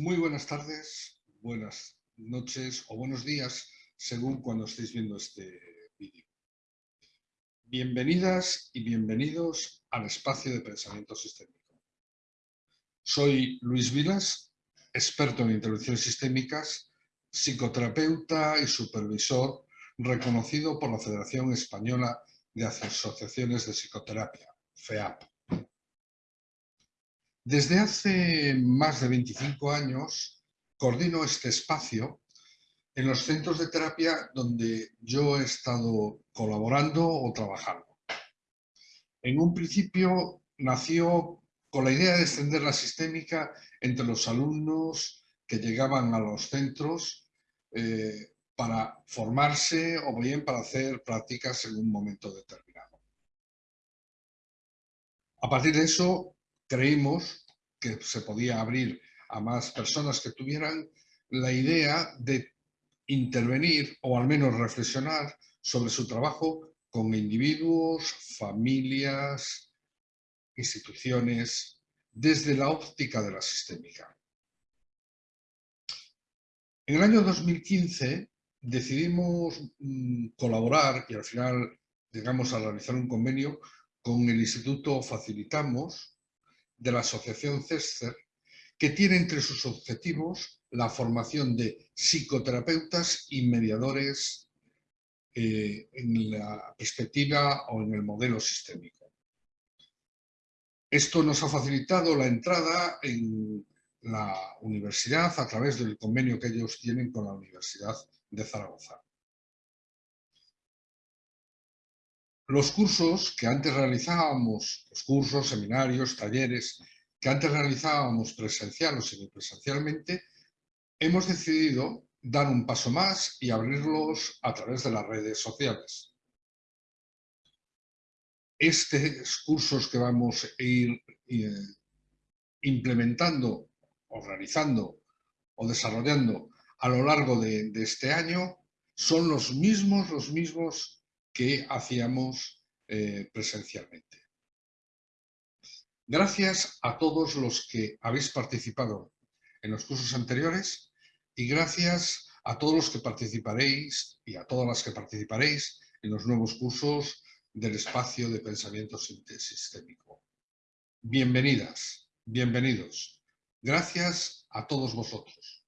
Muy buenas tardes, buenas noches o buenos días, según cuando estéis viendo este vídeo. Bienvenidas y bienvenidos al espacio de pensamiento sistémico. Soy Luis Vilas, experto en intervenciones sistémicas, psicoterapeuta y supervisor reconocido por la Federación Española de Asociaciones de Psicoterapia, FEAP. Desde hace más de 25 años coordino este espacio en los centros de terapia donde yo he estado colaborando o trabajando. En un principio nació con la idea de extender la sistémica entre los alumnos que llegaban a los centros eh, para formarse o bien para hacer prácticas en un momento determinado. A partir de eso creímos que se podía abrir a más personas que tuvieran la idea de intervenir o al menos reflexionar sobre su trabajo con individuos, familias, instituciones, desde la óptica de la sistémica. En el año 2015 decidimos mm, colaborar y al final llegamos a realizar un convenio con el Instituto Facilitamos de la Asociación CESCER, que tiene entre sus objetivos la formación de psicoterapeutas y mediadores eh, en la perspectiva o en el modelo sistémico. Esto nos ha facilitado la entrada en la universidad a través del convenio que ellos tienen con la Universidad de Zaragoza. Los cursos que antes realizábamos, los cursos, seminarios, talleres, que antes realizábamos presencial o semipresencialmente, hemos decidido dar un paso más y abrirlos a través de las redes sociales. Estos cursos que vamos a ir eh, implementando o realizando o desarrollando a lo largo de este año son los mismos, los mismos que hacíamos eh, presencialmente. Gracias a todos los que habéis participado en los cursos anteriores y gracias a todos los que participaréis y a todas las que participaréis en los nuevos cursos del espacio de pensamiento sistémico. Bienvenidas, bienvenidos. Gracias a todos vosotros.